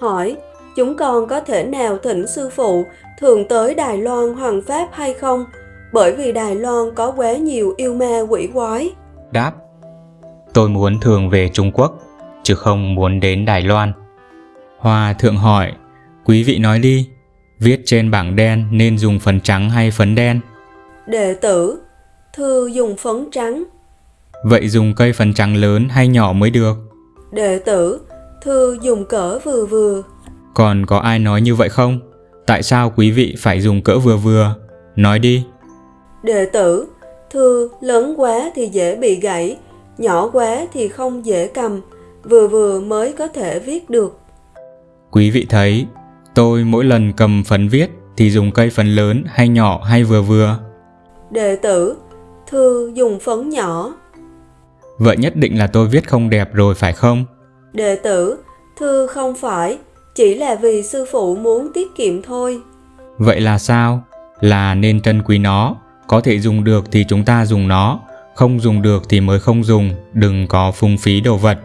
hỏi chúng con có thể nào thỉnh sư phụ thường tới Đài Loan Hoàng Pháp hay không? Bởi vì Đài Loan có quá nhiều yêu ma quỷ quái. Đáp Tôi muốn thường về Trung Quốc, chứ không muốn đến Đài Loan. Hòa thượng hỏi Quý vị nói đi, viết trên bảng đen nên dùng phấn trắng hay phấn đen? Đệ tử, thưa dùng phấn trắng. Vậy dùng cây phấn trắng lớn hay nhỏ mới được? Đệ tử, thưa dùng cỡ vừa vừa. Còn có ai nói như vậy không? Tại sao quý vị phải dùng cỡ vừa vừa? Nói đi. Đệ tử, thưa lớn quá thì dễ bị gãy, nhỏ quá thì không dễ cầm, vừa vừa mới có thể viết được. Quý vị thấy, tôi mỗi lần cầm phấn viết thì dùng cây phấn lớn hay nhỏ hay vừa vừa? Đệ tử, thưa dùng phấn nhỏ. Vậy nhất định là tôi viết không đẹp rồi phải không? Đệ tử, thưa không phải, chỉ là vì sư phụ muốn tiết kiệm thôi. Vậy là sao? Là nên trân quý nó, có thể dùng được thì chúng ta dùng nó, không dùng được thì mới không dùng, đừng có phung phí đồ vật.